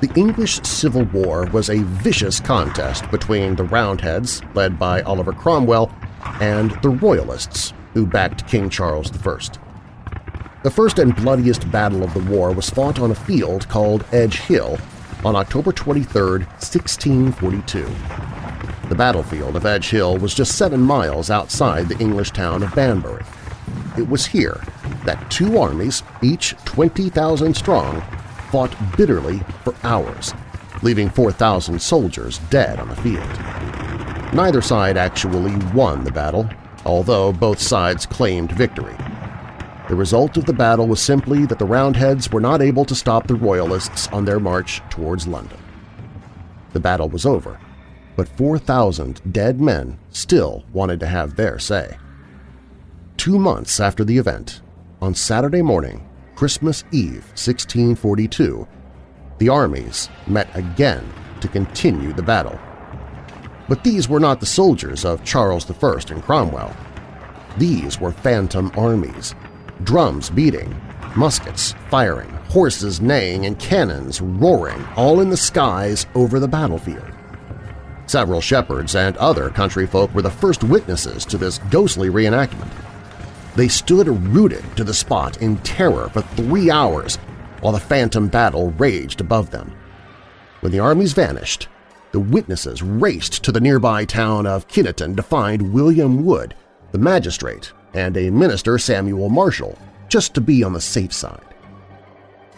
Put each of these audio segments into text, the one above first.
The English Civil War was a vicious contest between the Roundheads, led by Oliver Cromwell, and the Royalists, who backed King Charles I. The first and bloodiest battle of the war was fought on a field called Edge Hill on October 23, 1642. The battlefield of Edge Hill was just seven miles outside the English town of Banbury. It was here that two armies, each 20,000 strong, fought bitterly for hours, leaving 4,000 soldiers dead on the field. Neither side actually won the battle, although both sides claimed victory. The result of the battle was simply that the Roundheads were not able to stop the Royalists on their march towards London. The battle was over, but 4,000 dead men still wanted to have their say. Two months after the event, on Saturday morning, Christmas Eve 1642, the armies met again to continue the battle. But these were not the soldiers of Charles I and Cromwell. These were phantom armies, drums beating, muskets firing, horses neighing, and cannons roaring all in the skies over the battlefield. Several shepherds and other country folk were the first witnesses to this ghostly reenactment. They stood rooted to the spot in terror for three hours while the phantom battle raged above them. When the armies vanished, the witnesses raced to the nearby town of Kineton to find William Wood, the magistrate and a minister Samuel Marshall, just to be on the safe side.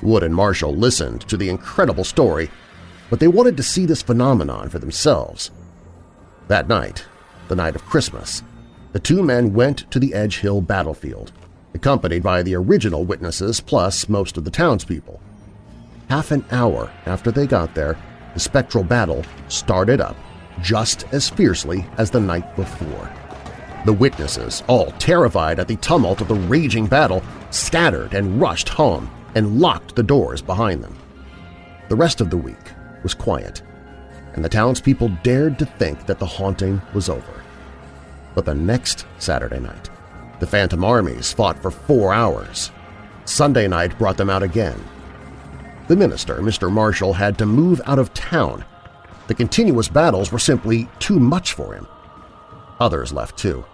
Wood and Marshall listened to the incredible story, but they wanted to see this phenomenon for themselves. That night, the night of Christmas, the two men went to the Edge Hill battlefield, accompanied by the original witnesses plus most of the townspeople. Half an hour after they got there, the spectral battle started up just as fiercely as the night before. The witnesses, all terrified at the tumult of the raging battle, scattered and rushed home and locked the doors behind them. The rest of the week was quiet, and the townspeople dared to think that the haunting was over. But the next Saturday night, the Phantom armies fought for four hours. Sunday night brought them out again. The minister, Mr. Marshall, had to move out of town. The continuous battles were simply too much for him. Others left too.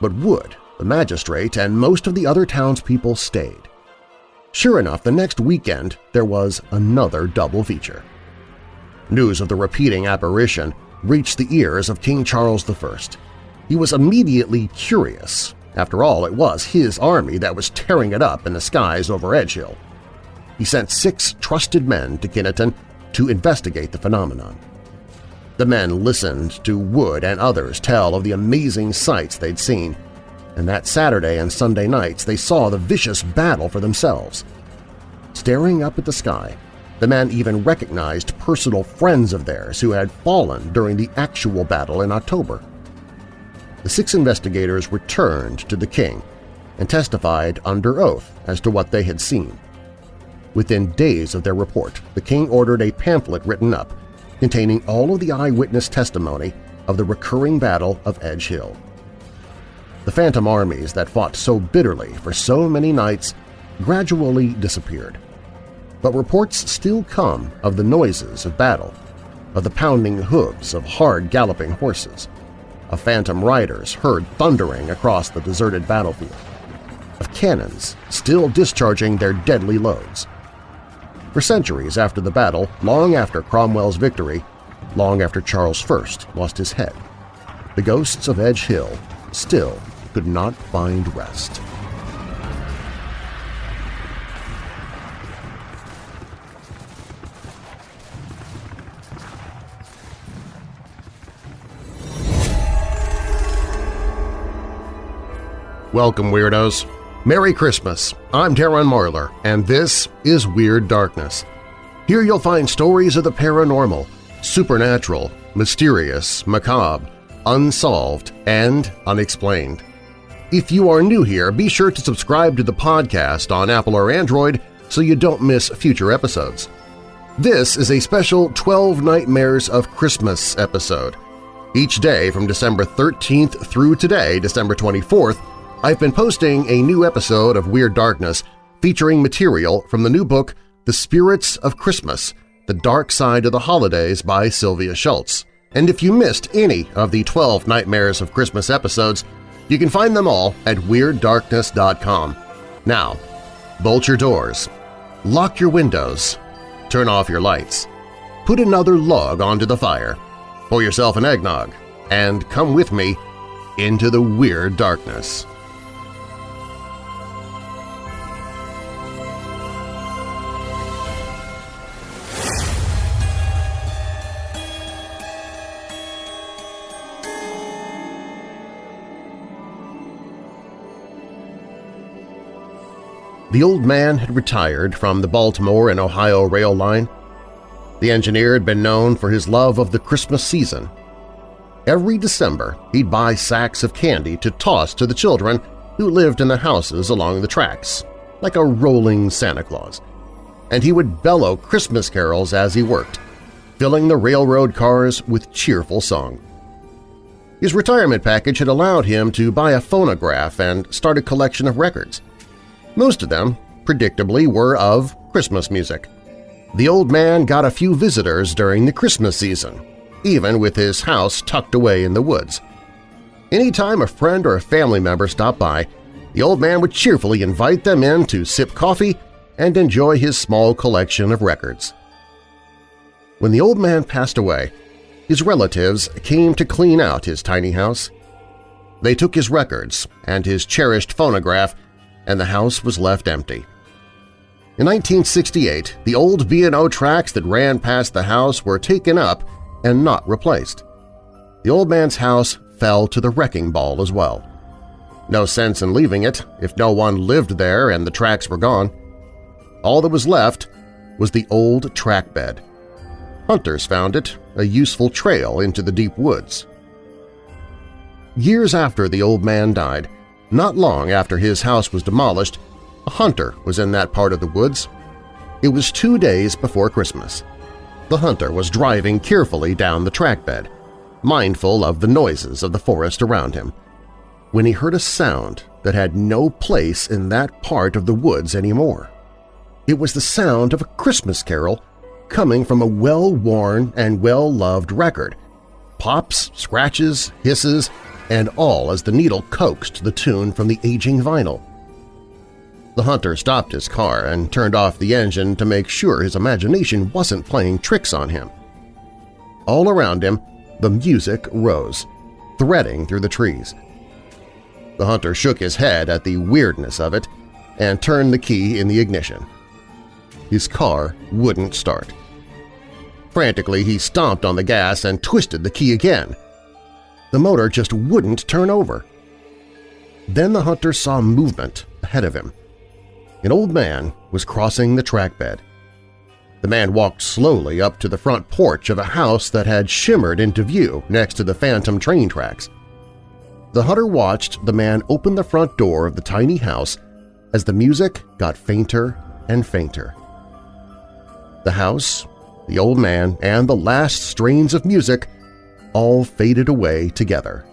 But Wood, the magistrate, and most of the other townspeople stayed. Sure enough, the next weekend there was another double feature. News of the repeating apparition reached the ears of King Charles I. He was immediately curious. After all, it was his army that was tearing it up in the skies over Edgehill. He sent six trusted men to Kineton to investigate the phenomenon. The men listened to Wood and others tell of the amazing sights they'd seen, and that Saturday and Sunday nights they saw the vicious battle for themselves. Staring up at the sky, the men even recognized personal friends of theirs who had fallen during the actual battle in October. The six investigators returned to the king and testified under oath as to what they had seen. Within days of their report, the king ordered a pamphlet written up containing all of the eyewitness testimony of the recurring Battle of Edge Hill. The phantom armies that fought so bitterly for so many nights gradually disappeared. But reports still come of the noises of battle, of the pounding hooves of hard galloping horses, of phantom riders heard thundering across the deserted battlefield, of cannons still discharging their deadly loads, for centuries after the battle, long after Cromwell's victory, long after Charles I lost his head, the ghosts of Edge Hill still could not find rest. Welcome, Weirdos! Merry Christmas! I'm Darren Marlar, and this is Weird Darkness. Here you'll find stories of the paranormal, supernatural, mysterious, macabre, unsolved, and unexplained. If you are new here, be sure to subscribe to the podcast on Apple or Android so you don't miss future episodes. This is a special 12 Nightmares of Christmas episode. Each day from December 13th through today, December 24th, I've been posting a new episode of Weird Darkness featuring material from the new book The Spirits of Christmas The Dark Side of the Holidays by Sylvia Shults. And if you missed any of the 12 Nightmares of Christmas episodes, you can find them all at WeirdDarkness.com. Now, bolt your doors, lock your windows, turn off your lights, put another log onto the fire, pour yourself an eggnog, and come with me into the Weird Darkness. The old man had retired from the Baltimore and Ohio rail line. The engineer had been known for his love of the Christmas season. Every December, he'd buy sacks of candy to toss to the children who lived in the houses along the tracks, like a rolling Santa Claus. And he would bellow Christmas carols as he worked, filling the railroad cars with cheerful song. His retirement package had allowed him to buy a phonograph and start a collection of records. Most of them, predictably, were of Christmas music. The old man got a few visitors during the Christmas season, even with his house tucked away in the woods. Any time a friend or a family member stopped by, the old man would cheerfully invite them in to sip coffee and enjoy his small collection of records. When the old man passed away, his relatives came to clean out his tiny house. They took his records and his cherished phonograph and the house was left empty. In 1968, the old B&O tracks that ran past the house were taken up and not replaced. The old man's house fell to the wrecking ball as well. No sense in leaving it if no one lived there and the tracks were gone. All that was left was the old track bed. Hunters found it, a useful trail into the deep woods. Years after the old man died, not long after his house was demolished, a hunter was in that part of the woods. It was two days before Christmas. The hunter was driving carefully down the trackbed, mindful of the noises of the forest around him, when he heard a sound that had no place in that part of the woods anymore. It was the sound of a Christmas carol coming from a well-worn and well-loved record. Pops, scratches, hisses, and all as the needle coaxed the tune from the aging vinyl. The hunter stopped his car and turned off the engine to make sure his imagination wasn't playing tricks on him. All around him, the music rose, threading through the trees. The hunter shook his head at the weirdness of it and turned the key in the ignition. His car wouldn't start. Frantically, he stomped on the gas and twisted the key again, the motor just wouldn't turn over. Then the hunter saw movement ahead of him. An old man was crossing the trackbed. The man walked slowly up to the front porch of a house that had shimmered into view next to the phantom train tracks. The hunter watched the man open the front door of the tiny house as the music got fainter and fainter. The house, the old man, and the last strains of music all faded away together.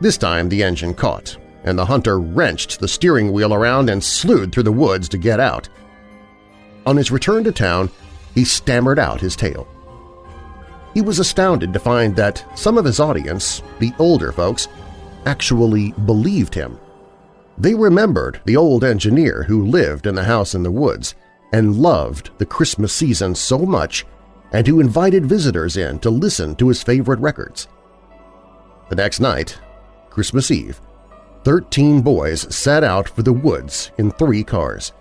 This time the engine caught, and the hunter wrenched the steering wheel around and slewed through the woods to get out. On his return to town, he stammered out his tale. He was astounded to find that some of his audience, the older folks, actually believed him. They remembered the old engineer who lived in the house in the woods and loved the Christmas season so much and who invited visitors in to listen to his favorite records. The next night, Christmas Eve, 13 boys set out for the woods in three cars.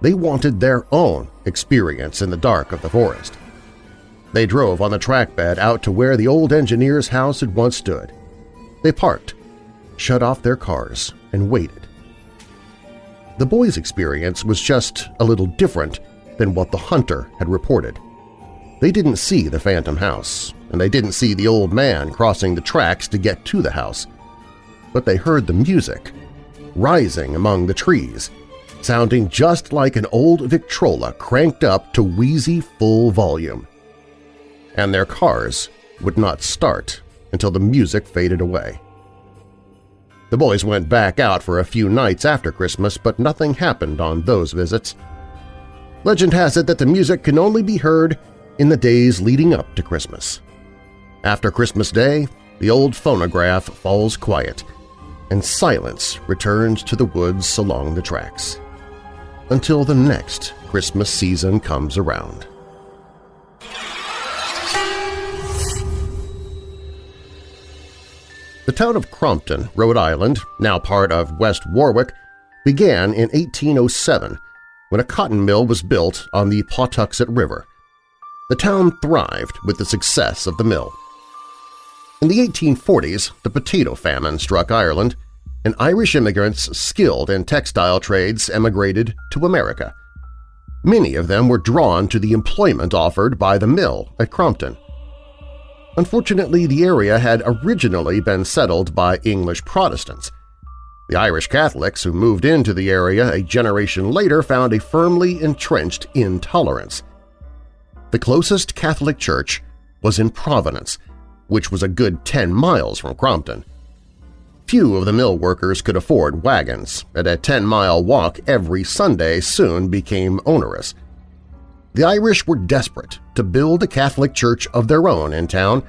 They wanted their own experience in the dark of the forest. They drove on the trackbed out to where the old engineer's house had once stood. They parked, shut off their cars, and waited. The boys' experience was just a little different than what the hunter had reported. They didn't see the phantom house, and they didn't see the old man crossing the tracks to get to the house. But they heard the music, rising among the trees, sounding just like an old Victrola cranked up to wheezy full volume. And their cars would not start until the music faded away. The boys went back out for a few nights after Christmas, but nothing happened on those visits. Legend has it that the music can only be heard in the days leading up to Christmas. After Christmas Day, the old phonograph falls quiet, and silence returns to the woods along the tracks. Until the next Christmas season comes around. The town of Crompton, Rhode Island, now part of West Warwick, began in 1807 when a cotton mill was built on the Pawtuxet River. The town thrived with the success of the mill. In the 1840s, the potato famine struck Ireland, and Irish immigrants skilled in textile trades emigrated to America. Many of them were drawn to the employment offered by the mill at Crompton. Unfortunately, the area had originally been settled by English Protestants. The Irish Catholics who moved into the area a generation later found a firmly entrenched intolerance. The closest Catholic church was in Providence, which was a good 10 miles from Crompton. Few of the mill workers could afford wagons, and a 10-mile walk every Sunday soon became onerous. The Irish were desperate to build a Catholic church of their own in town,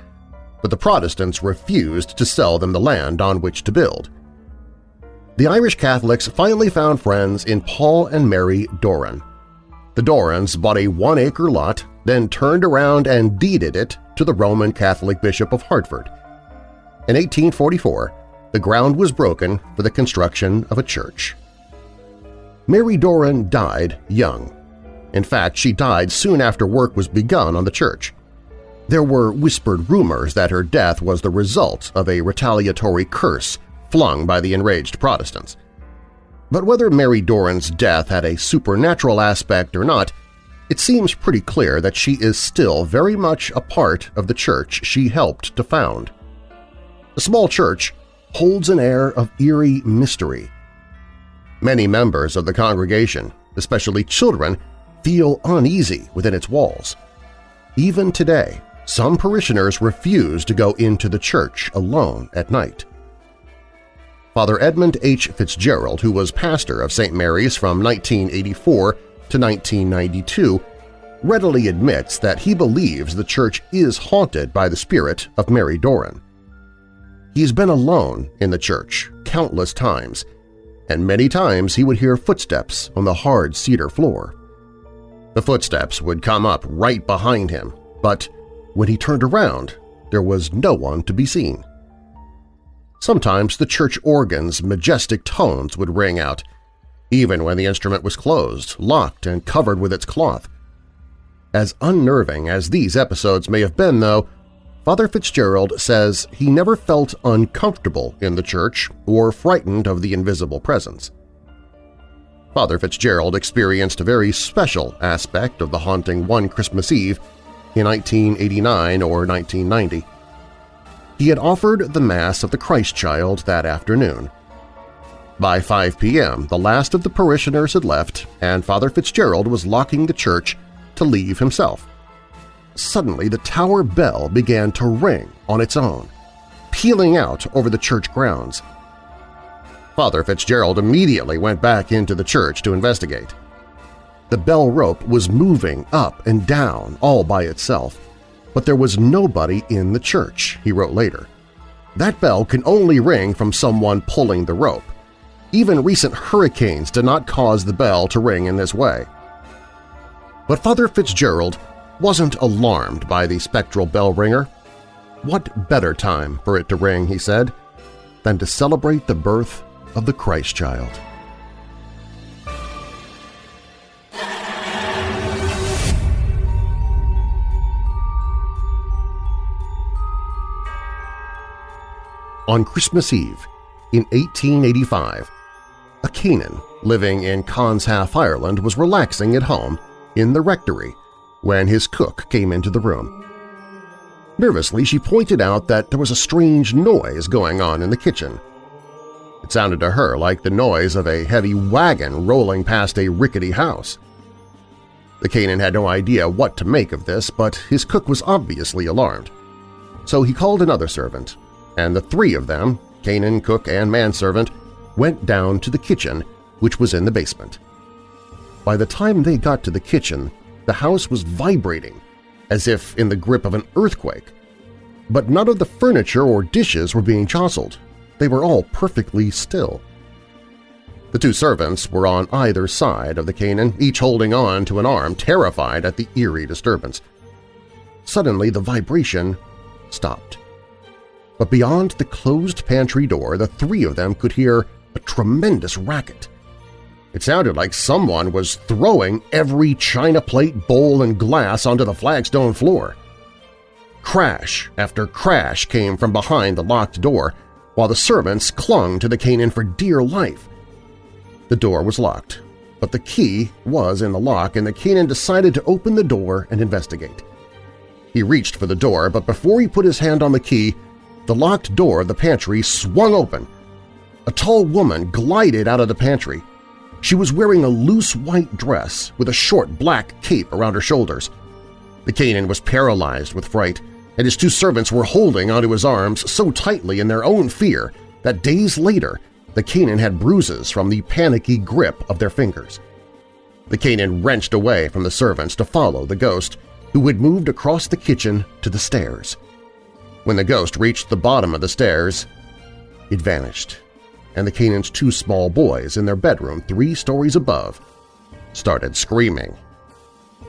but the Protestants refused to sell them the land on which to build. The Irish Catholics finally found friends in Paul and Mary Doran. The Dorans bought a one-acre lot, then turned around and deeded it to the Roman Catholic Bishop of Hartford. In 1844, the ground was broken for the construction of a church. Mary Doran died young. In fact, she died soon after work was begun on the church. There were whispered rumors that her death was the result of a retaliatory curse flung by the enraged Protestants. But whether Mary Doran's death had a supernatural aspect or not, it seems pretty clear that she is still very much a part of the church she helped to found. The small church holds an air of eerie mystery. Many members of the congregation, especially children, feel uneasy within its walls. Even today, some parishioners refuse to go into the church alone at night. Father Edmund H. Fitzgerald, who was pastor of St. Mary's from 1984 to 1992, readily admits that he believes the church is haunted by the spirit of Mary Doran. He's been alone in the church countless times, and many times he would hear footsteps on the hard cedar floor. The footsteps would come up right behind him, but when he turned around, there was no one to be seen. Sometimes the church organ's majestic tones would ring out, even when the instrument was closed, locked, and covered with its cloth. As unnerving as these episodes may have been, though, Father Fitzgerald says he never felt uncomfortable in the church or frightened of the invisible presence. Father Fitzgerald experienced a very special aspect of the haunting one Christmas Eve in 1989 or 1990. He had offered the Mass of the Christ Child that afternoon. By 5 p.m., the last of the parishioners had left and Father Fitzgerald was locking the church to leave himself. Suddenly, the tower bell began to ring on its own, pealing out over the church grounds. Father Fitzgerald immediately went back into the church to investigate. The bell rope was moving up and down all by itself, but there was nobody in the church, he wrote later. That bell can only ring from someone pulling the rope. Even recent hurricanes did not cause the bell to ring in this way. But Father Fitzgerald wasn't alarmed by the spectral bell ringer. What better time for it to ring, he said, than to celebrate the birth of the Christ child. On Christmas Eve in 1885, a Canon living in Conshaugh, Ireland was relaxing at home in the rectory when his cook came into the room. Nervously, she pointed out that there was a strange noise going on in the kitchen. It sounded to her like the noise of a heavy wagon rolling past a rickety house. The Canon had no idea what to make of this, but his cook was obviously alarmed. So he called another servant, and the three of them, Canon, cook, and manservant, went down to the kitchen, which was in the basement. by the time they got to the kitchen, the house was vibrating, as if in the grip of an earthquake. But none of the furniture or dishes were being jostled. They were all perfectly still. The two servants were on either side of the Canon, each holding on to an arm, terrified at the eerie disturbance. Suddenly the vibration stopped. But beyond the closed pantry door, the three of them could hear a tremendous racket. It sounded like someone was throwing every china plate, bowl, and glass onto the flagstone floor. Crash after crash came from behind the locked door, while the servants clung to the Canon for dear life. The door was locked, but the key was in the lock and the Canon decided to open the door and investigate. He reached for the door, but before he put his hand on the key, the locked door of the pantry swung open. A tall woman glided out of the pantry. She was wearing a loose white dress with a short black cape around her shoulders. The Canon was paralyzed with fright, and his two servants were holding onto his arms so tightly in their own fear that days later the Canon had bruises from the panicky grip of their fingers. The Canon wrenched away from the servants to follow the ghost, who had moved across the kitchen to the stairs. When the ghost reached the bottom of the stairs, it vanished and the Canon's two small boys in their bedroom three stories above started screaming.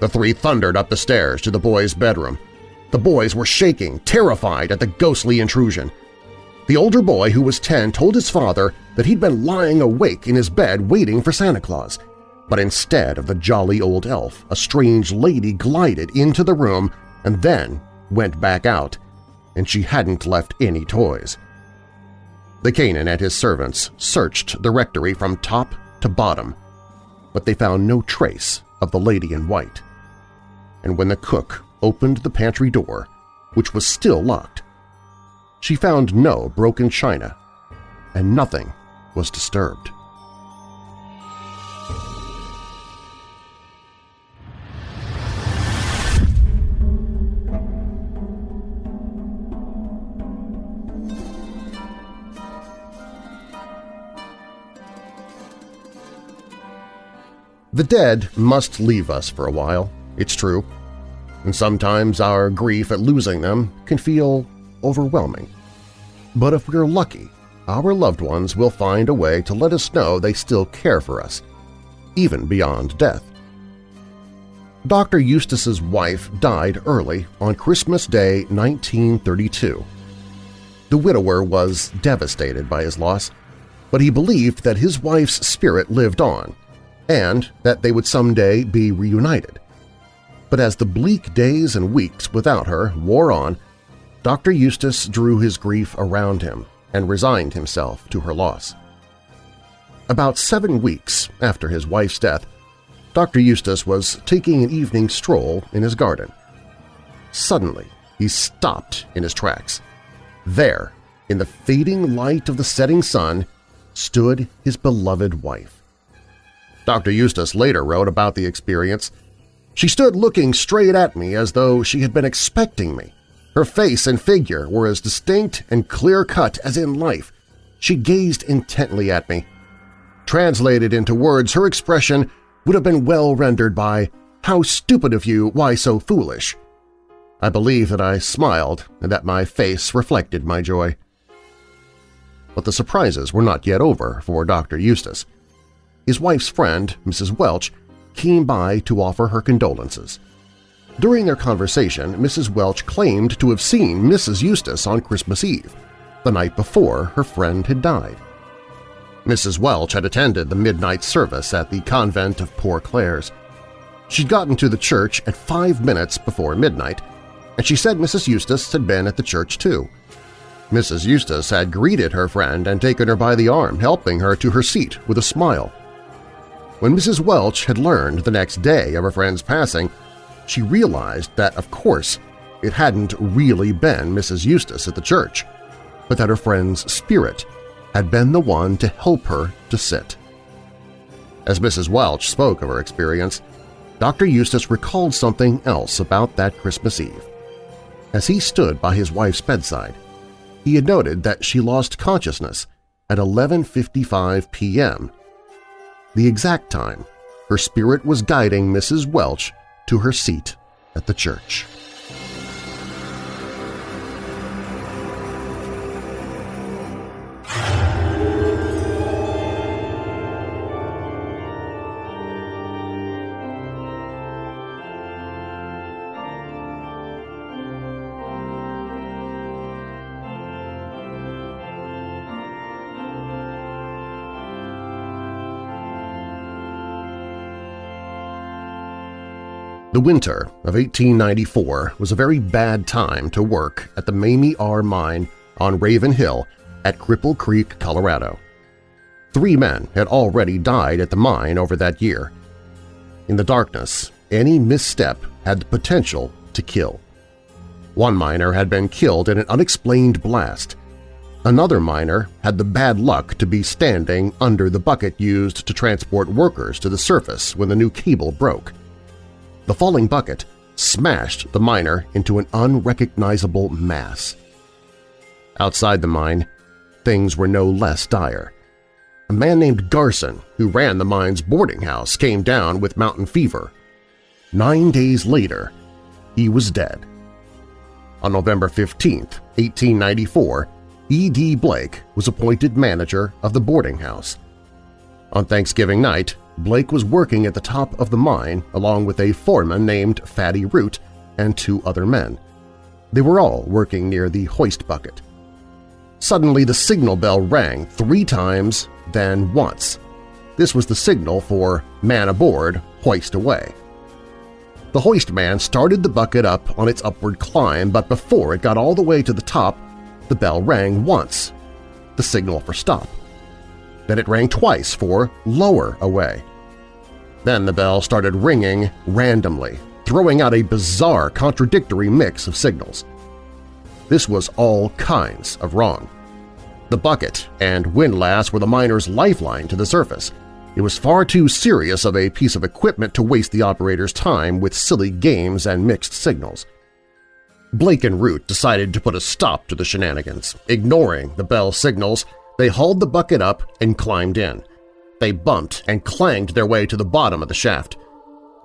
The three thundered up the stairs to the boys' bedroom. The boys were shaking, terrified at the ghostly intrusion. The older boy, who was 10, told his father that he'd been lying awake in his bed waiting for Santa Claus. But instead of the jolly old elf, a strange lady glided into the room and then went back out, and she hadn't left any toys. The Canon and his servants searched the rectory from top to bottom, but they found no trace of the lady in white. And when the cook opened the pantry door, which was still locked, she found no broken china, and nothing was disturbed. The dead must leave us for a while, it's true, and sometimes our grief at losing them can feel overwhelming. But if we're lucky, our loved ones will find a way to let us know they still care for us, even beyond death. Dr. Eustace's wife died early on Christmas Day 1932. The widower was devastated by his loss, but he believed that his wife's spirit lived on and that they would someday be reunited. But as the bleak days and weeks without her wore on, Dr. Eustace drew his grief around him and resigned himself to her loss. About seven weeks after his wife's death, Dr. Eustace was taking an evening stroll in his garden. Suddenly, he stopped in his tracks. There, in the fading light of the setting sun, stood his beloved wife. Dr. Eustace later wrote about the experience. She stood looking straight at me as though she had been expecting me. Her face and figure were as distinct and clear-cut as in life. She gazed intently at me. Translated into words, her expression would have been well rendered by, How stupid of you, why so foolish? I believe that I smiled and that my face reflected my joy. But the surprises were not yet over for Dr. Eustace. His wife's friend, Mrs. Welch, came by to offer her condolences. During their conversation, Mrs. Welch claimed to have seen Mrs. Eustace on Christmas Eve, the night before her friend had died. Mrs. Welch had attended the midnight service at the convent of Poor Clares. She'd gotten to the church at five minutes before midnight, and she said Mrs. Eustace had been at the church too. Mrs. Eustace had greeted her friend and taken her by the arm, helping her to her seat with a smile. When Mrs. Welch had learned the next day of her friend's passing, she realized that, of course, it hadn't really been Mrs. Eustace at the church, but that her friend's spirit had been the one to help her to sit. As Mrs. Welch spoke of her experience, Dr. Eustace recalled something else about that Christmas Eve. As he stood by his wife's bedside, he had noted that she lost consciousness at 11.55 p.m the exact time her spirit was guiding Mrs. Welch to her seat at the church. The winter of 1894 was a very bad time to work at the Mamie R. Mine on Raven Hill at Cripple Creek, Colorado. Three men had already died at the mine over that year. In the darkness, any misstep had the potential to kill. One miner had been killed in an unexplained blast. Another miner had the bad luck to be standing under the bucket used to transport workers to the surface when the new cable broke. The falling bucket smashed the miner into an unrecognizable mass. Outside the mine, things were no less dire. A man named Garson, who ran the mine's boarding house, came down with mountain fever. Nine days later, he was dead. On November 15, 1894, E.D. Blake was appointed manager of the boarding house. On Thanksgiving night, Blake was working at the top of the mine along with a foreman named Fatty Root and two other men. They were all working near the hoist bucket. Suddenly the signal bell rang three times, then once. This was the signal for man aboard, hoist away. The hoist man started the bucket up on its upward climb, but before it got all the way to the top, the bell rang once, the signal for stop. Then it rang twice for lower away. Then the bell started ringing randomly, throwing out a bizarre contradictory mix of signals. This was all kinds of wrong. The bucket and windlass were the miner's lifeline to the surface. It was far too serious of a piece of equipment to waste the operator's time with silly games and mixed signals. Blake and Root decided to put a stop to the shenanigans. Ignoring the bell signals, they hauled the bucket up and climbed in. They bumped and clanged their way to the bottom of the shaft.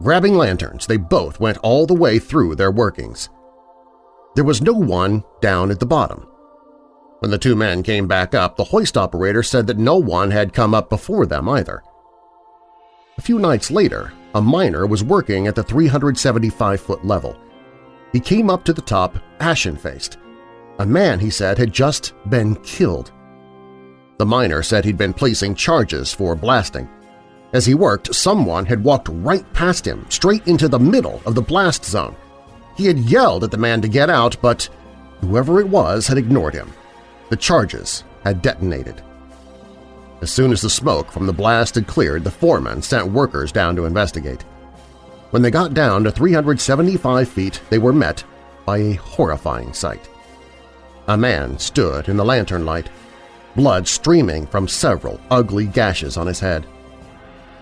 Grabbing lanterns, they both went all the way through their workings. There was no one down at the bottom. When the two men came back up, the hoist operator said that no one had come up before them either. A few nights later, a miner was working at the 375-foot level. He came up to the top ashen-faced. A man, he said, had just been killed. The miner said he'd been placing charges for blasting. As he worked, someone had walked right past him, straight into the middle of the blast zone. He had yelled at the man to get out, but whoever it was had ignored him. The charges had detonated. As soon as the smoke from the blast had cleared, the foreman sent workers down to investigate. When they got down to 375 feet, they were met by a horrifying sight. A man stood in the lantern light, blood streaming from several ugly gashes on his head.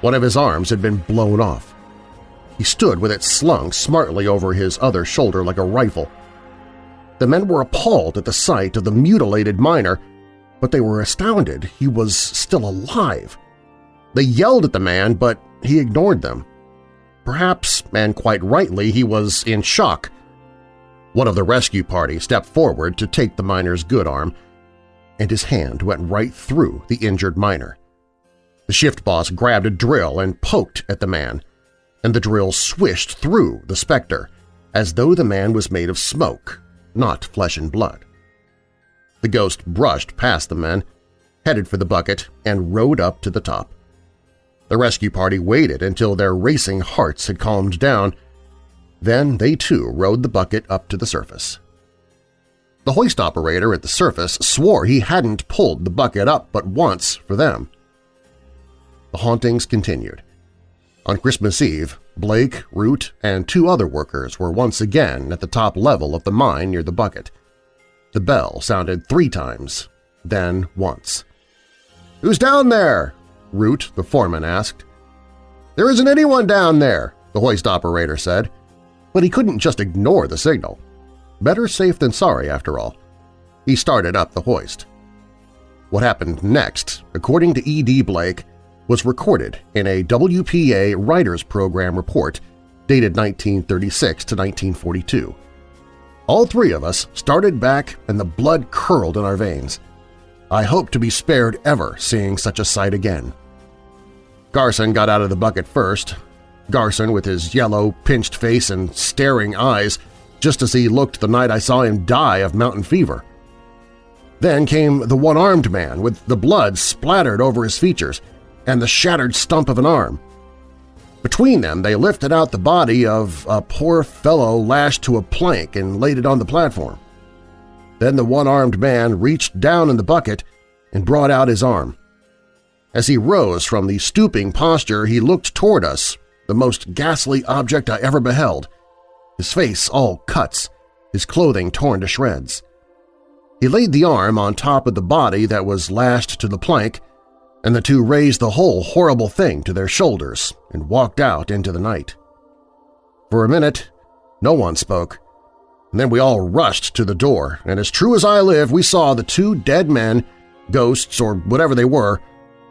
One of his arms had been blown off. He stood with it slung smartly over his other shoulder like a rifle. The men were appalled at the sight of the mutilated miner, but they were astounded he was still alive. They yelled at the man, but he ignored them. Perhaps, and quite rightly, he was in shock. One of the rescue party stepped forward to take the miner's good arm, and his hand went right through the injured miner. The shift boss grabbed a drill and poked at the man, and the drill swished through the specter, as though the man was made of smoke, not flesh and blood. The ghost brushed past the men, headed for the bucket, and rode up to the top. The rescue party waited until their racing hearts had calmed down. Then they too rode the bucket up to the surface. The hoist operator at the surface swore he hadn't pulled the bucket up but once for them. The hauntings continued. On Christmas Eve, Blake, Root, and two other workers were once again at the top level of the mine near the bucket. The bell sounded three times, then once. "'Who's down there?' Root, the foreman, asked. "'There isn't anyone down there,' the hoist operator said. But he couldn't just ignore the signal. Better safe than sorry, after all. He started up the hoist. What happened next, according to E.D. Blake, was recorded in a WPA Writers Program report dated 1936 to 1942. All three of us started back and the blood curled in our veins. I hope to be spared ever seeing such a sight again. Garson got out of the bucket first. Garson with his yellow, pinched face and staring eyes just as he looked the night I saw him die of mountain fever. Then came the one-armed man with the blood splattered over his features and the shattered stump of an arm. Between them they lifted out the body of a poor fellow lashed to a plank and laid it on the platform. Then the one-armed man reached down in the bucket and brought out his arm. As he rose from the stooping posture, he looked toward us, the most ghastly object I ever beheld, his face all cuts, his clothing torn to shreds. He laid the arm on top of the body that was lashed to the plank and the two raised the whole horrible thing to their shoulders and walked out into the night. For a minute, no one spoke. And then we all rushed to the door, and as true as I live, we saw the two dead men, ghosts or whatever they were,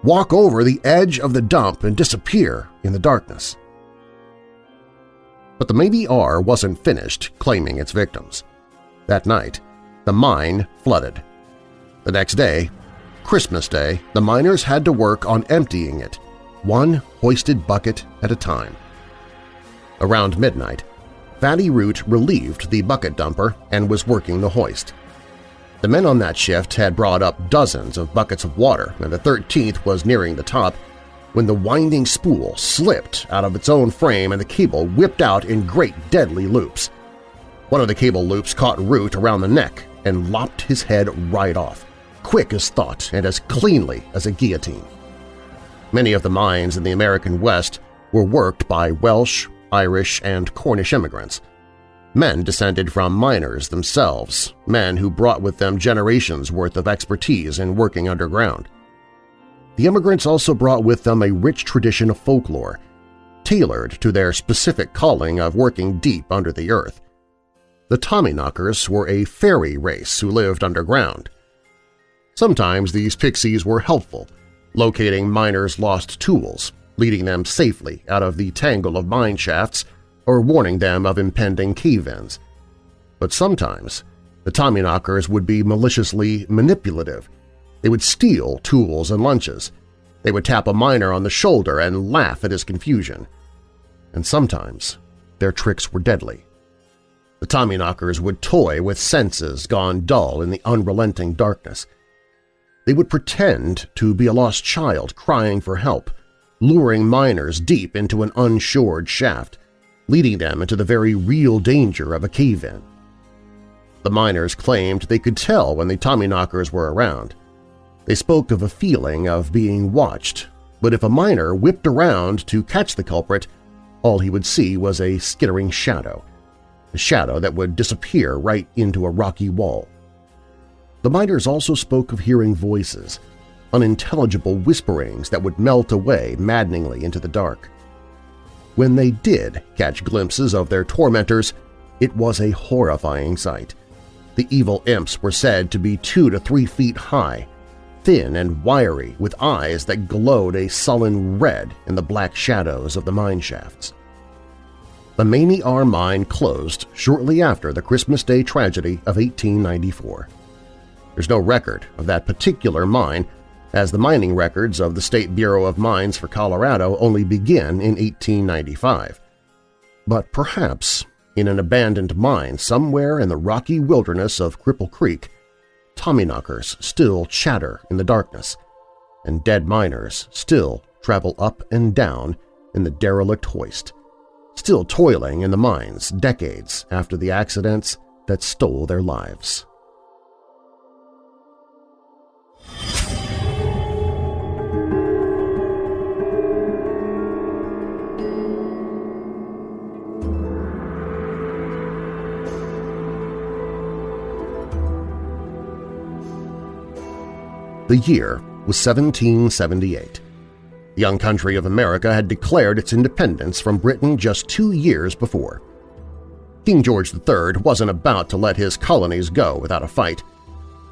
walk over the edge of the dump and disappear in the darkness. But the Mamie R wasn't finished claiming its victims. That night, the mine flooded. The next day, Christmas Day, the miners had to work on emptying it, one hoisted bucket at a time. Around midnight, Fatty Root relieved the bucket dumper and was working the hoist. The men on that shift had brought up dozens of buckets of water, and the 13th was nearing the top when the winding spool slipped out of its own frame and the cable whipped out in great deadly loops. One of the cable loops caught Root around the neck and lopped his head right off quick as thought and as cleanly as a guillotine. Many of the mines in the American West were worked by Welsh, Irish, and Cornish immigrants. Men descended from miners themselves, men who brought with them generations' worth of expertise in working underground. The immigrants also brought with them a rich tradition of folklore, tailored to their specific calling of working deep under the earth. The Tommyknockers were a fairy race who lived underground, Sometimes these pixies were helpful, locating miners' lost tools, leading them safely out of the tangle of mine shafts or warning them of impending cave-ins. But sometimes the Tommyknockers would be maliciously manipulative. They would steal tools and lunches. They would tap a miner on the shoulder and laugh at his confusion. And sometimes their tricks were deadly. The Tommyknockers would toy with senses gone dull in the unrelenting darkness – they would pretend to be a lost child crying for help, luring miners deep into an unshored shaft, leading them into the very real danger of a cave-in. The miners claimed they could tell when the Tommyknockers were around. They spoke of a feeling of being watched, but if a miner whipped around to catch the culprit, all he would see was a skittering shadow, a shadow that would disappear right into a rocky wall. The miners also spoke of hearing voices, unintelligible whisperings that would melt away maddeningly into the dark. When they did catch glimpses of their tormentors, it was a horrifying sight. The evil imps were said to be two to three feet high, thin and wiry with eyes that glowed a sullen red in the black shadows of the mine shafts. The Mamie R mine closed shortly after the Christmas Day tragedy of 1894. There's no record of that particular mine, as the mining records of the State Bureau of Mines for Colorado only begin in 1895. But perhaps in an abandoned mine somewhere in the rocky wilderness of Cripple Creek, Tommyknockers still chatter in the darkness, and dead miners still travel up and down in the derelict hoist, still toiling in the mines decades after the accidents that stole their lives. The year was 1778. The young country of America had declared its independence from Britain just two years before. King George III wasn't about to let his colonies go without a fight.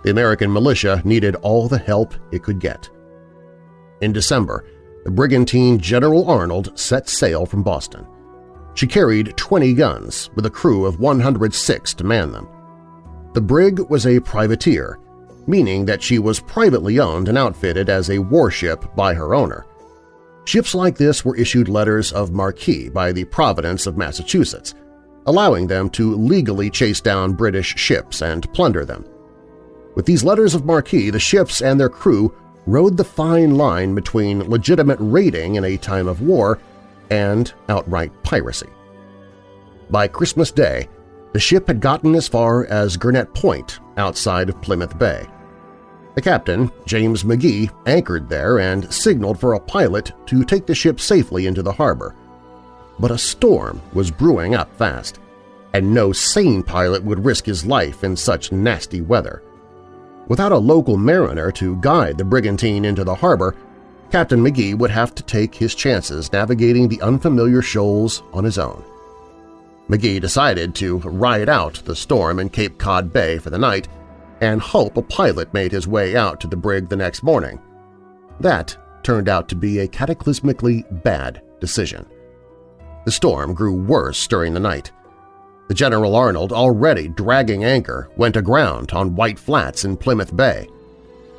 The American militia needed all the help it could get. In December, the brigantine General Arnold set sail from Boston. She carried 20 guns with a crew of 106 to man them. The brig was a privateer, meaning that she was privately owned and outfitted as a warship by her owner. Ships like this were issued letters of marque by the Providence of Massachusetts, allowing them to legally chase down British ships and plunder them. With these letters of marque, the ships and their crew rode the fine line between legitimate raiding in a time of war and outright piracy. By Christmas Day, the ship had gotten as far as Gurnet Point outside of Plymouth Bay. The captain, James McGee, anchored there and signaled for a pilot to take the ship safely into the harbor. But a storm was brewing up fast, and no sane pilot would risk his life in such nasty weather. Without a local mariner to guide the brigantine into the harbor, Captain McGee would have to take his chances navigating the unfamiliar shoals on his own. McGee decided to ride out the storm in Cape Cod Bay for the night and hope a pilot made his way out to the brig the next morning. That turned out to be a cataclysmically bad decision. The storm grew worse during the night. The General Arnold, already dragging anchor, went aground on White Flats in Plymouth Bay.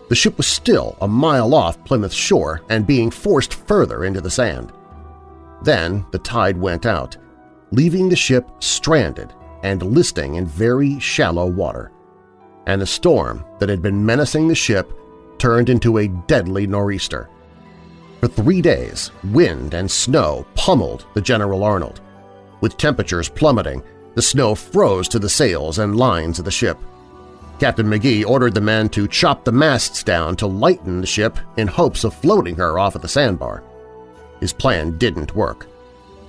The ship was still a mile off Plymouth shore and being forced further into the sand. Then the tide went out, leaving the ship stranded and listing in very shallow water. And the storm that had been menacing the ship turned into a deadly nor'easter. For three days, wind and snow pummeled the General Arnold. With temperatures plummeting, the snow froze to the sails and lines of the ship. Captain McGee ordered the men to chop the masts down to lighten the ship in hopes of floating her off of the sandbar. His plan didn't work.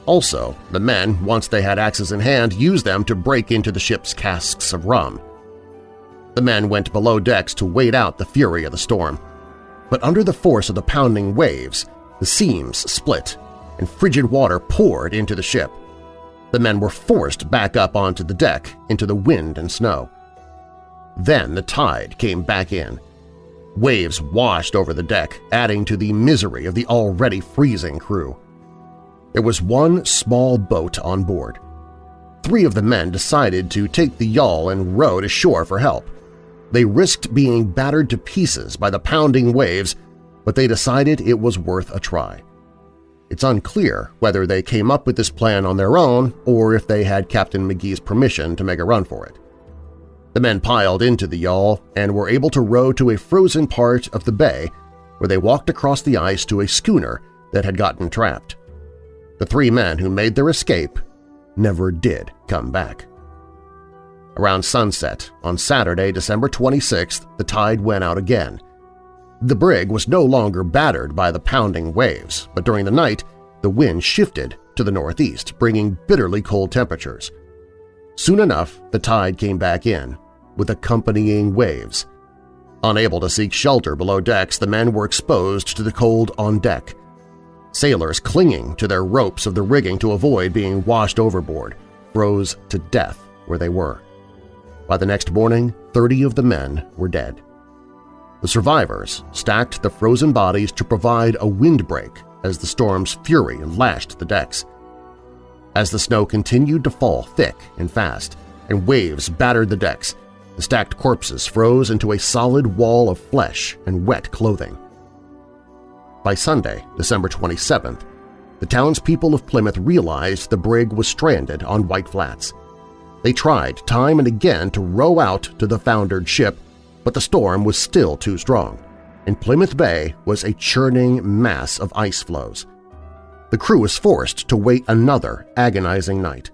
Also, the men, once they had axes in hand, used them to break into the ship's casks of rum. The men went below decks to wait out the fury of the storm. But under the force of the pounding waves, the seams split and frigid water poured into the ship. The men were forced back up onto the deck into the wind and snow. Then the tide came back in. Waves washed over the deck, adding to the misery of the already freezing crew. There was one small boat on board. Three of the men decided to take the yawl and row to shore for help. They risked being battered to pieces by the pounding waves, but they decided it was worth a try. It's unclear whether they came up with this plan on their own or if they had Captain McGee's permission to make a run for it. The men piled into the yawl and were able to row to a frozen part of the bay where they walked across the ice to a schooner that had gotten trapped. The three men who made their escape never did come back. Around sunset on Saturday, December 26th, the tide went out again, the brig was no longer battered by the pounding waves, but during the night the wind shifted to the northeast, bringing bitterly cold temperatures. Soon enough, the tide came back in, with accompanying waves. Unable to seek shelter below decks, the men were exposed to the cold on deck. Sailors clinging to their ropes of the rigging to avoid being washed overboard froze to death where they were. By the next morning, 30 of the men were dead. The survivors stacked the frozen bodies to provide a windbreak as the storm's fury lashed the decks. As the snow continued to fall thick and fast and waves battered the decks, the stacked corpses froze into a solid wall of flesh and wet clothing. By Sunday, December 27th, the townspeople of Plymouth realized the brig was stranded on White Flats. They tried time and again to row out to the foundered ship but the storm was still too strong, and Plymouth Bay was a churning mass of ice floes. The crew was forced to wait another agonizing night.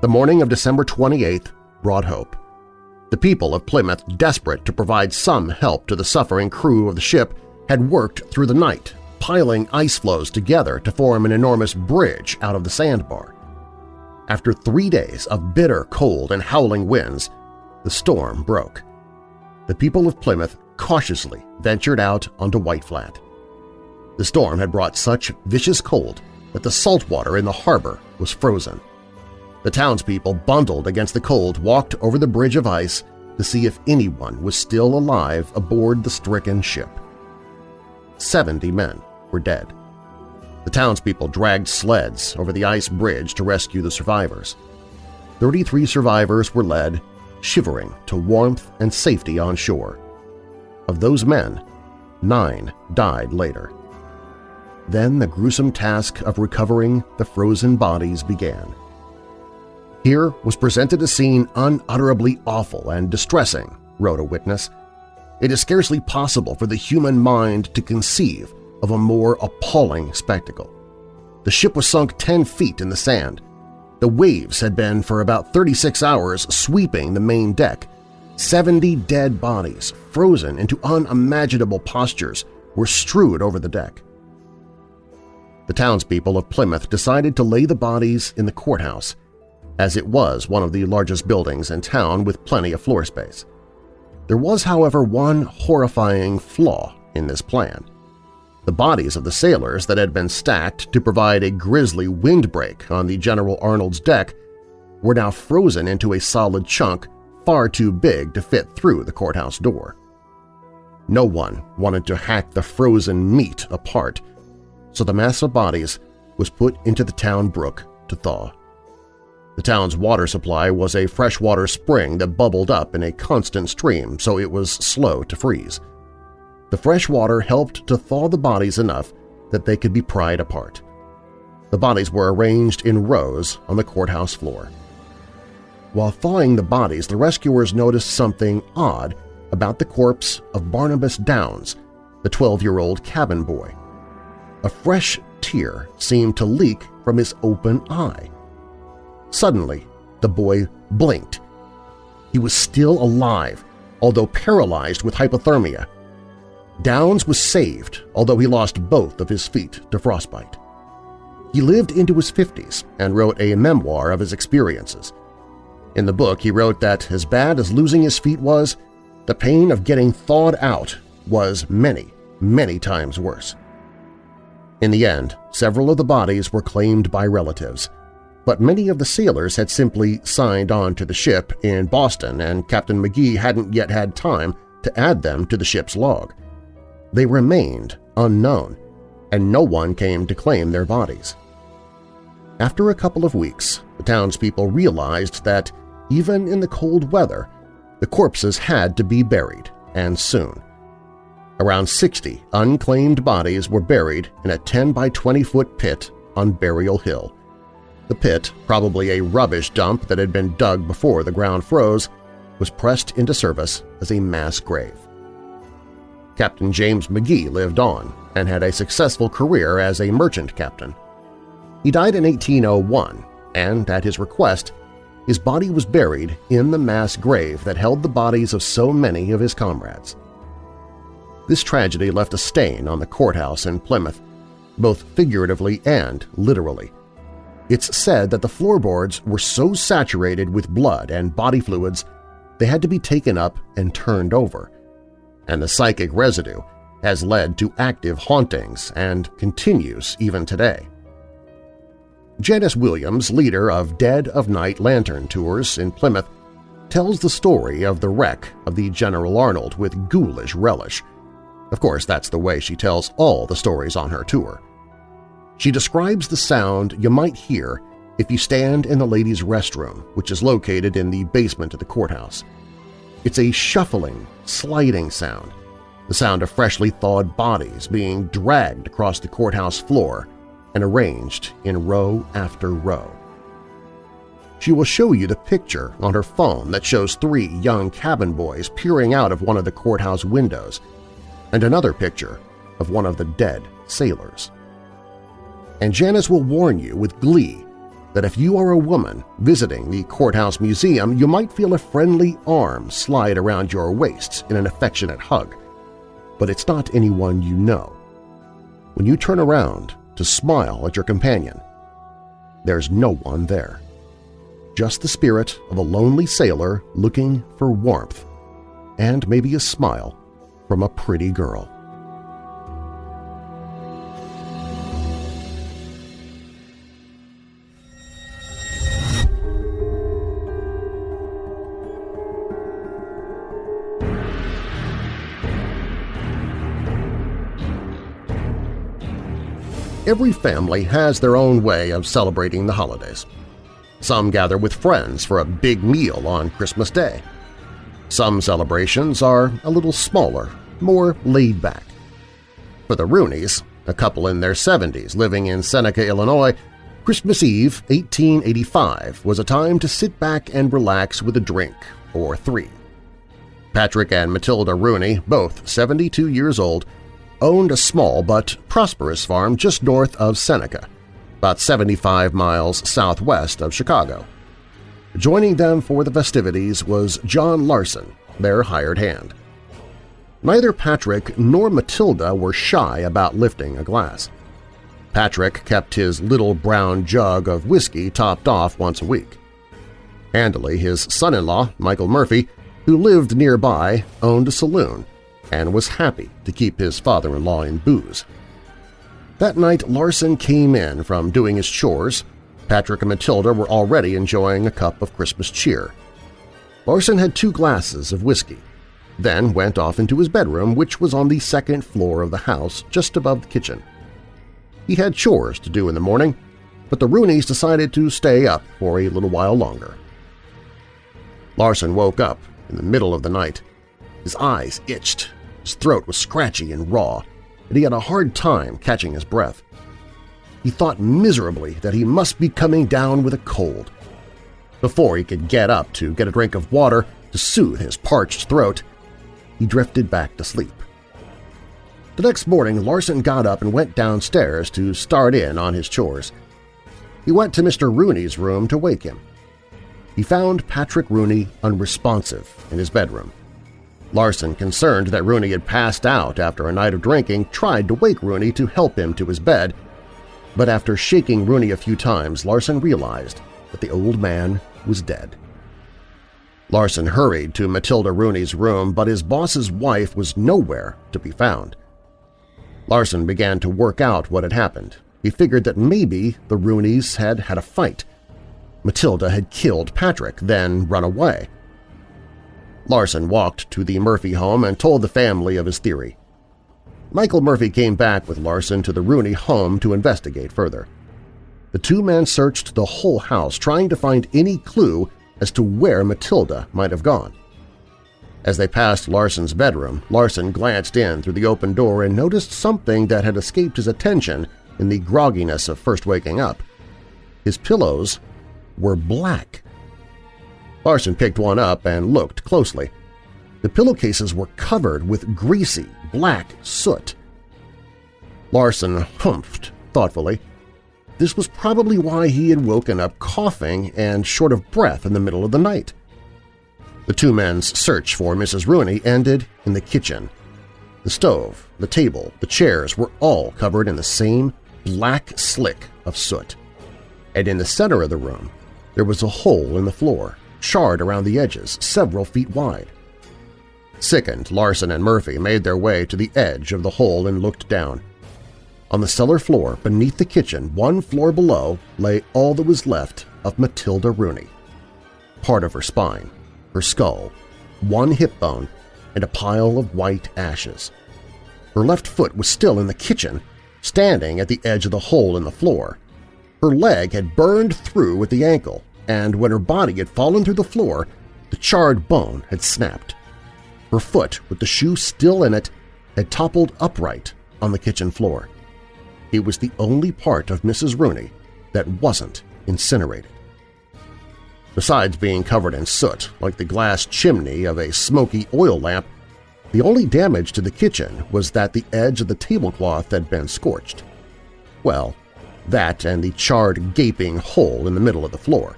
The morning of December 28th brought hope. The people of Plymouth, desperate to provide some help to the suffering crew of the ship, had worked through the night, piling ice floes together to form an enormous bridge out of the sandbar. After three days of bitter cold and howling winds, the storm broke the people of Plymouth cautiously ventured out onto White Flat. The storm had brought such vicious cold that the salt water in the harbor was frozen. The townspeople, bundled against the cold, walked over the bridge of ice to see if anyone was still alive aboard the stricken ship. Seventy men were dead. The townspeople dragged sleds over the ice bridge to rescue the survivors. 33 survivors were led, shivering, to warmth and safety on shore. Of those men, nine died later. Then the gruesome task of recovering the frozen bodies began. Here was presented a scene unutterably awful and distressing, wrote a witness. It is scarcely possible for the human mind to conceive of a more appalling spectacle. The ship was sunk 10 feet in the sand. The waves had been for about 36 hours sweeping the main deck. 70 dead bodies, frozen into unimaginable postures, were strewed over the deck. The townspeople of Plymouth decided to lay the bodies in the courthouse, as it was one of the largest buildings in town with plenty of floor space. There was, however, one horrifying flaw in this plan. The bodies of the sailors that had been stacked to provide a grisly windbreak on the General Arnold's deck were now frozen into a solid chunk far too big to fit through the courthouse door. No one wanted to hack the frozen meat apart, so the mass of bodies was put into the town brook to thaw. The town's water supply was a freshwater spring that bubbled up in a constant stream, so it was slow to freeze. The fresh water helped to thaw the bodies enough that they could be pried apart. The bodies were arranged in rows on the courthouse floor. While thawing the bodies, the rescuers noticed something odd about the corpse of Barnabas Downs, the 12-year-old cabin boy. A fresh tear seemed to leak from his open eye. Suddenly, the boy blinked. He was still alive, although paralyzed with hypothermia. Downs was saved, although he lost both of his feet to frostbite. He lived into his 50s and wrote a memoir of his experiences. In the book, he wrote that as bad as losing his feet was, the pain of getting thawed out was many, many times worse. In the end, several of the bodies were claimed by relatives, but many of the sailors had simply signed on to the ship in Boston and Captain McGee hadn't yet had time to add them to the ship's log. They remained unknown, and no one came to claim their bodies. After a couple of weeks, the townspeople realized that, even in the cold weather, the corpses had to be buried, and soon. Around 60 unclaimed bodies were buried in a 10 by 20 foot pit on Burial Hill. The pit, probably a rubbish dump that had been dug before the ground froze, was pressed into service as a mass grave. Captain James McGee lived on and had a successful career as a merchant captain. He died in 1801, and at his request, his body was buried in the mass grave that held the bodies of so many of his comrades. This tragedy left a stain on the courthouse in Plymouth, both figuratively and literally. It's said that the floorboards were so saturated with blood and body fluids they had to be taken up and turned over, and the psychic residue has led to active hauntings and continues even today. Janice Williams, leader of Dead of Night Lantern Tours in Plymouth, tells the story of the wreck of the General Arnold with ghoulish relish. Of course, that's the way she tells all the stories on her tour. She describes the sound you might hear if you stand in the ladies' restroom, which is located in the basement of the courthouse. It's a shuffling, sliding sound, the sound of freshly thawed bodies being dragged across the courthouse floor and arranged in row after row. She will show you the picture on her phone that shows three young cabin boys peering out of one of the courthouse windows and another picture of one of the dead sailors. And Janice will warn you with glee that if you are a woman visiting the Courthouse Museum, you might feel a friendly arm slide around your waist in an affectionate hug. But it's not anyone you know. When you turn around to smile at your companion, there's no one there. Just the spirit of a lonely sailor looking for warmth and maybe a smile from a pretty girl. Every family has their own way of celebrating the holidays. Some gather with friends for a big meal on Christmas Day. Some celebrations are a little smaller, more laid back. For the Rooneys, a couple in their 70s living in Seneca, Illinois, Christmas Eve 1885 was a time to sit back and relax with a drink or three. Patrick and Matilda Rooney, both 72 years old, owned a small but prosperous farm just north of Seneca, about 75 miles southwest of Chicago. Joining them for the festivities was John Larson, their hired hand. Neither Patrick nor Matilda were shy about lifting a glass. Patrick kept his little brown jug of whiskey topped off once a week. Handily, his son-in-law, Michael Murphy, who lived nearby, owned a saloon and was happy to keep his father-in-law in booze. That night Larson came in from doing his chores. Patrick and Matilda were already enjoying a cup of Christmas cheer. Larson had two glasses of whiskey, then went off into his bedroom, which was on the second floor of the house just above the kitchen. He had chores to do in the morning, but the Rooneys decided to stay up for a little while longer. Larson woke up in the middle of the night. His eyes itched, his throat was scratchy and raw, and he had a hard time catching his breath. He thought miserably that he must be coming down with a cold. Before he could get up to get a drink of water to soothe his parched throat, he drifted back to sleep. The next morning, Larson got up and went downstairs to start in on his chores. He went to Mr. Rooney's room to wake him. He found Patrick Rooney unresponsive in his bedroom. Larson, concerned that Rooney had passed out after a night of drinking, tried to wake Rooney to help him to his bed, but after shaking Rooney a few times, Larson realized that the old man was dead. Larson hurried to Matilda Rooney's room, but his boss's wife was nowhere to be found. Larson began to work out what had happened. He figured that maybe the Rooneys had had a fight. Matilda had killed Patrick, then run away. Larson walked to the Murphy home and told the family of his theory. Michael Murphy came back with Larson to the Rooney home to investigate further. The two men searched the whole house trying to find any clue as to where Matilda might have gone. As they passed Larson's bedroom, Larson glanced in through the open door and noticed something that had escaped his attention in the grogginess of first waking up. His pillows were black. Larson picked one up and looked closely. The pillowcases were covered with greasy, black soot. Larson humphed thoughtfully. This was probably why he had woken up coughing and short of breath in the middle of the night. The two men's search for Mrs. Rooney ended in the kitchen. The stove, the table, the chairs were all covered in the same black slick of soot. And in the center of the room, there was a hole in the floor, charred around the edges, several feet wide. Sickened, Larson and Murphy made their way to the edge of the hole and looked down. On the cellar floor, beneath the kitchen, one floor below, lay all that was left of Matilda Rooney. Part of her spine, her skull, one hip bone, and a pile of white ashes. Her left foot was still in the kitchen, standing at the edge of the hole in the floor. Her leg had burned through at the ankle, and when her body had fallen through the floor, the charred bone had snapped. Her foot, with the shoe still in it, had toppled upright on the kitchen floor. It was the only part of Mrs. Rooney that wasn't incinerated. Besides being covered in soot, like the glass chimney of a smoky oil lamp, the only damage to the kitchen was that the edge of the tablecloth had been scorched. Well, that and the charred, gaping hole in the middle of the floor.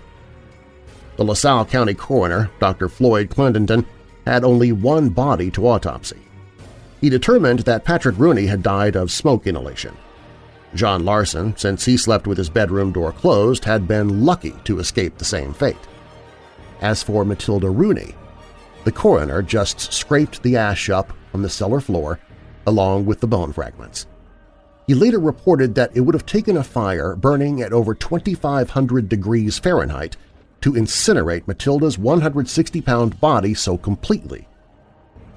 The LaSalle County coroner, Dr. Floyd Clendenton, had only one body to autopsy. He determined that Patrick Rooney had died of smoke inhalation. John Larson, since he slept with his bedroom door closed, had been lucky to escape the same fate. As for Matilda Rooney, the coroner just scraped the ash up from the cellar floor along with the bone fragments. He later reported that it would have taken a fire burning at over 2,500 degrees Fahrenheit to incinerate Matilda's 160-pound body so completely.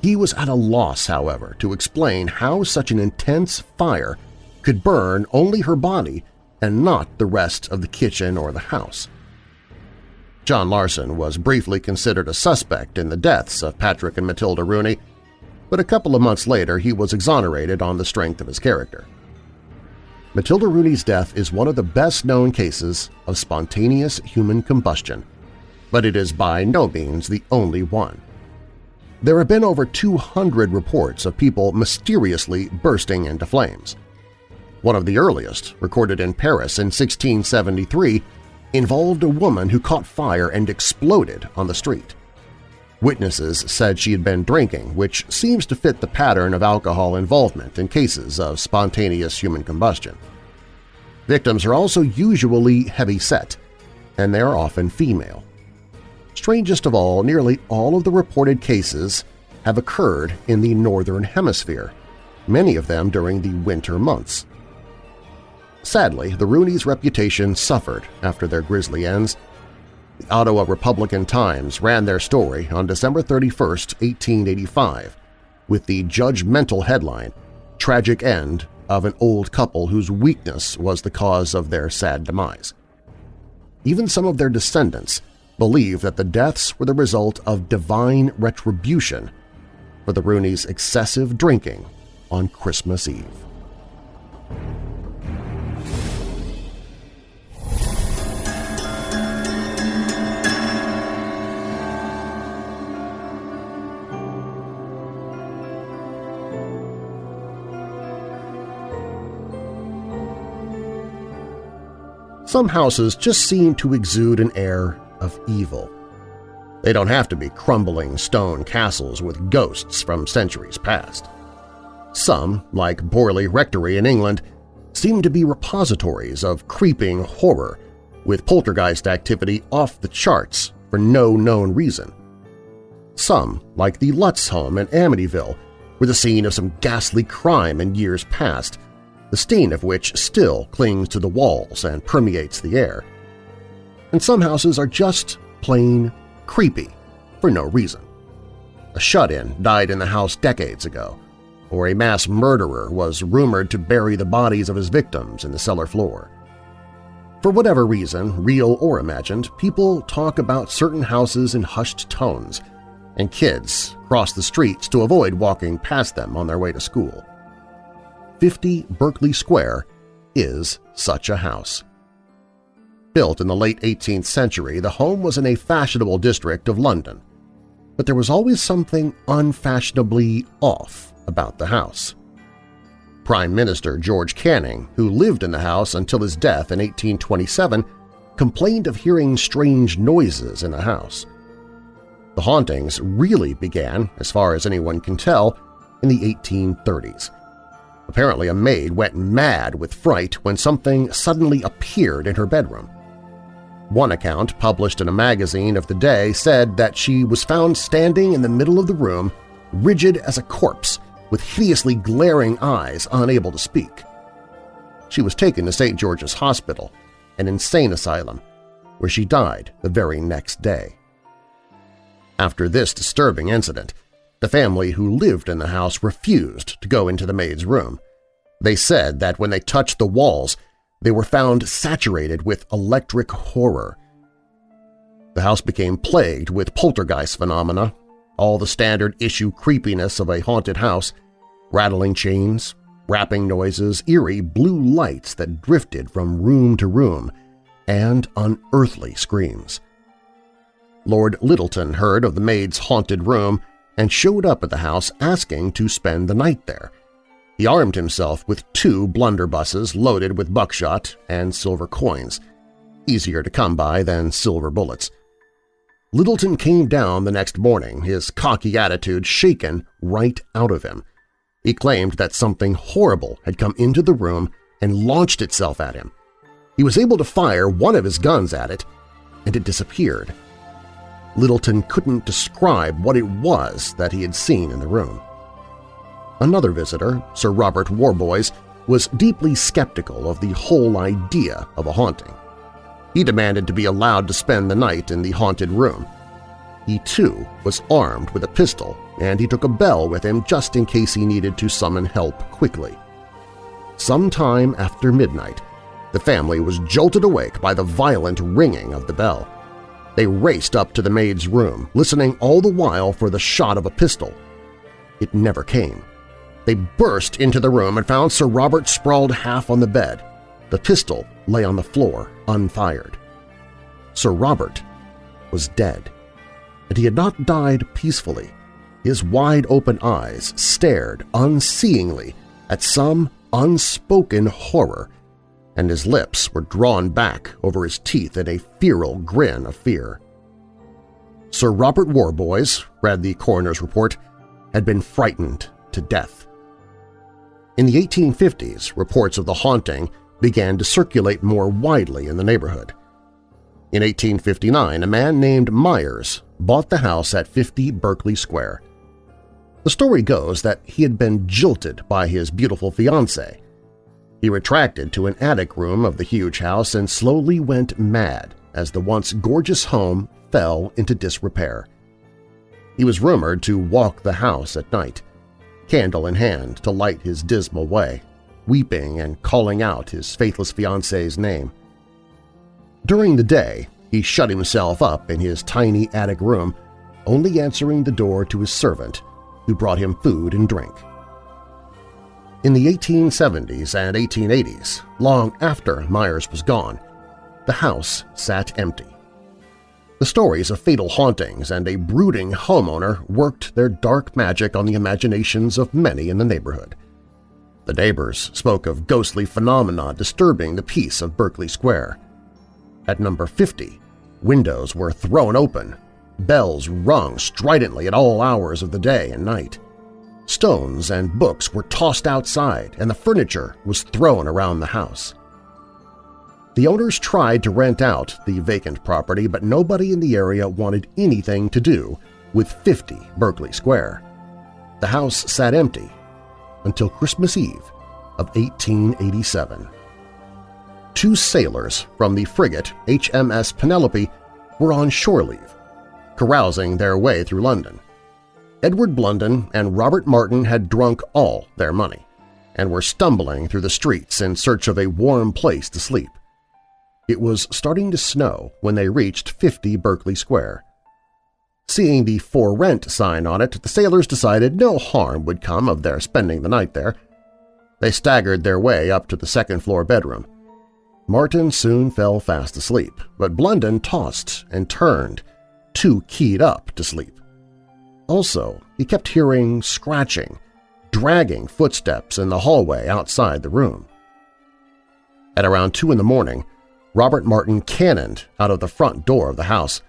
He was at a loss, however, to explain how such an intense fire could burn only her body and not the rest of the kitchen or the house. John Larson was briefly considered a suspect in the deaths of Patrick and Matilda Rooney, but a couple of months later he was exonerated on the strength of his character. Matilda Rooney's death is one of the best-known cases of spontaneous human combustion, but it is by no means the only one. There have been over 200 reports of people mysteriously bursting into flames. One of the earliest, recorded in Paris in 1673, involved a woman who caught fire and exploded on the street. Witnesses said she had been drinking, which seems to fit the pattern of alcohol involvement in cases of spontaneous human combustion. Victims are also usually heavy-set, and they are often female. Strangest of all, nearly all of the reported cases have occurred in the Northern Hemisphere, many of them during the winter months. Sadly, the Rooneys' reputation suffered after their grisly ends. The Ottawa Republican-Times ran their story on December 31, 1885, with the judgmental headline, Tragic End of an Old Couple Whose Weakness Was the Cause of Their Sad Demise. Even some of their descendants believe that the deaths were the result of divine retribution for the Rooneys' excessive drinking on Christmas Eve. Some houses just seem to exude an air of evil. They don't have to be crumbling stone castles with ghosts from centuries past. Some, like Borley Rectory in England, seem to be repositories of creeping horror with poltergeist activity off the charts for no known reason. Some, like the Lutz home in Amityville, were the scene of some ghastly crime in years past, the stain of which still clings to the walls and permeates the air. And some houses are just plain creepy for no reason. A shut-in died in the house decades ago, or a mass murderer was rumored to bury the bodies of his victims in the cellar floor. For whatever reason, real or imagined, people talk about certain houses in hushed tones, and kids cross the streets to avoid walking past them on their way to school. 50 Berkeley Square is such a house. Built in the late 18th century, the home was in a fashionable district of London. But there was always something unfashionably off about the house. Prime Minister George Canning, who lived in the house until his death in 1827, complained of hearing strange noises in the house. The hauntings really began, as far as anyone can tell, in the 1830s. Apparently a maid went mad with fright when something suddenly appeared in her bedroom. One account published in a magazine of the day said that she was found standing in the middle of the room, rigid as a corpse, with hideously glaring eyes, unable to speak. She was taken to St. George's Hospital, an insane asylum, where she died the very next day. After this disturbing incident, the family who lived in the house refused to go into the maid's room. They said that when they touched the walls, they were found saturated with electric horror. The house became plagued with poltergeist phenomena, all the standard issue creepiness of a haunted house, rattling chains, rapping noises, eerie blue lights that drifted from room to room, and unearthly screams. Lord Lyttelton heard of the maid's haunted room and showed up at the house asking to spend the night there. He armed himself with two blunderbusses loaded with buckshot and silver coins, easier to come by than silver bullets. Lyttelton came down the next morning, his cocky attitude shaken right out of him. He claimed that something horrible had come into the room and launched itself at him. He was able to fire one of his guns at it, and it disappeared. Lyttelton couldn't describe what it was that he had seen in the room. Another visitor, Sir Robert Warboys, was deeply skeptical of the whole idea of a haunting. He demanded to be allowed to spend the night in the haunted room. He, too, was armed with a pistol, and he took a bell with him just in case he needed to summon help quickly. sometime after midnight, the family was jolted awake by the violent ringing of the bell. They raced up to the maid's room, listening all the while for the shot of a pistol. It never came. They burst into the room and found Sir Robert sprawled half on the bed. The pistol lay on the floor, unfired. Sir Robert was dead, and he had not died peacefully. His wide-open eyes stared unseeingly at some unspoken horror, and his lips were drawn back over his teeth in a feral grin of fear. Sir Robert Warboys, read the coroner's report, had been frightened to death. In the 1850s, reports of the haunting began to circulate more widely in the neighborhood. In 1859, a man named Myers bought the house at 50 Berkeley Square. The story goes that he had been jilted by his beautiful fiancée. He retracted to an attic room of the huge house and slowly went mad as the once gorgeous home fell into disrepair. He was rumored to walk the house at night, candle in hand to light his dismal way, weeping and calling out his faithless fiancée's name. During the day, he shut himself up in his tiny attic room, only answering the door to his servant, who brought him food and drink. In the 1870s and 1880s, long after Myers was gone, the house sat empty. The stories of fatal hauntings and a brooding homeowner worked their dark magic on the imaginations of many in the neighborhood. The neighbors spoke of ghostly phenomena disturbing the peace of Berkeley Square. At number 50, windows were thrown open, bells rung stridently at all hours of the day and night. Stones and books were tossed outside and the furniture was thrown around the house. The owners tried to rent out the vacant property, but nobody in the area wanted anything to do with 50 Berkeley Square. The house sat empty until Christmas Eve of 1887. Two sailors from the frigate HMS Penelope were on shore leave, carousing their way through London. Edward Blunden and Robert Martin had drunk all their money and were stumbling through the streets in search of a warm place to sleep. It was starting to snow when they reached 50 Berkeley Square. Seeing the for rent sign on it, the sailors decided no harm would come of their spending the night there. They staggered their way up to the second-floor bedroom. Martin soon fell fast asleep, but Blunden tossed and turned, too keyed up to sleep. Also, he kept hearing scratching, dragging footsteps in the hallway outside the room. At around 2 in the morning, Robert Martin cannoned out of the front door of the house.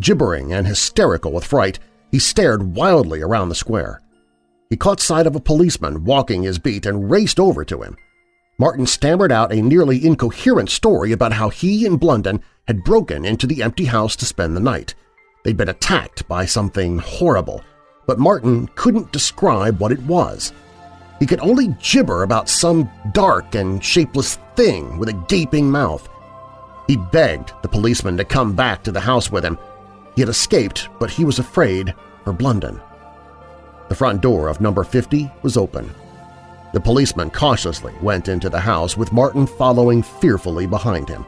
Gibbering and hysterical with fright, he stared wildly around the square. He caught sight of a policeman walking his beat and raced over to him. Martin stammered out a nearly incoherent story about how he and Blunden had broken into the empty house to spend the night. They'd been attacked by something horrible, but Martin couldn't describe what it was. He could only gibber about some dark and shapeless thing with a gaping mouth. He begged the policeman to come back to the house with him. He had escaped, but he was afraid for Blunden. The front door of number 50 was open. The policeman cautiously went into the house with Martin following fearfully behind him.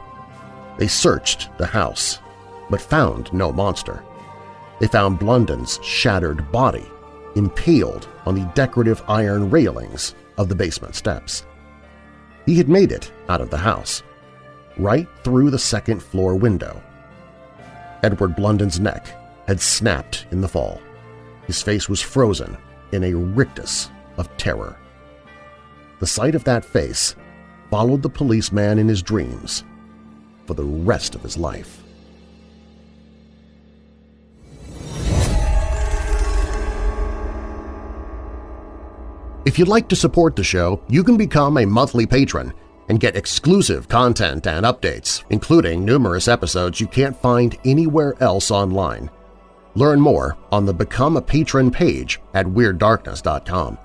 They searched the house, but found no monster. They found Blunden's shattered body impaled on the decorative iron railings of the basement steps. He had made it out of the house, right through the second-floor window. Edward Blunden's neck had snapped in the fall. His face was frozen in a rictus of terror. The sight of that face followed the policeman in his dreams for the rest of his life. If you'd like to support the show, you can become a monthly patron and get exclusive content and updates, including numerous episodes you can't find anywhere else online. Learn more on the Become a Patron page at WeirdDarkness.com.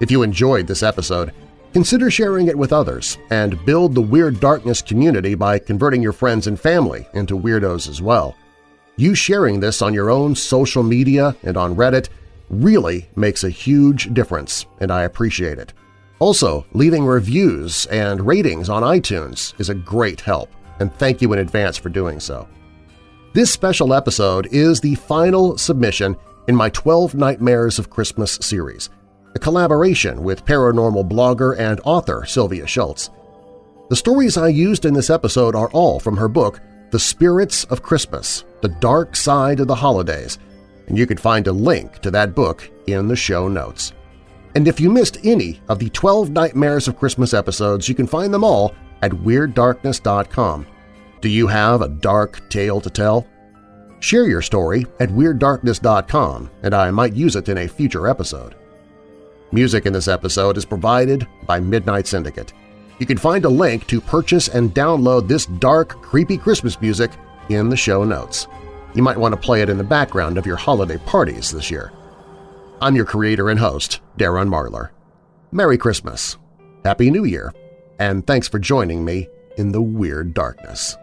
If you enjoyed this episode, consider sharing it with others and build the Weird Darkness community by converting your friends and family into weirdos as well. You sharing this on your own social media and on Reddit really makes a huge difference, and I appreciate it. Also, leaving reviews and ratings on iTunes is a great help, and thank you in advance for doing so. This special episode is the final submission in my 12 Nightmares of Christmas series, a collaboration with paranormal blogger and author Sylvia Shults. The stories I used in this episode are all from her book The Spirits of Christmas – The Dark Side of the Holidays, and you can find a link to that book in the show notes. And if you missed any of the 12 Nightmares of Christmas episodes, you can find them all at WeirdDarkness.com. Do you have a dark tale to tell? Share your story at WeirdDarkness.com and I might use it in a future episode. Music in this episode is provided by Midnight Syndicate. You can find a link to purchase and download this dark, creepy Christmas music in the show notes. You might want to play it in the background of your holiday parties this year. I'm your creator and host, Darren Marlar. Merry Christmas, Happy New Year, and thanks for joining me in the Weird Darkness.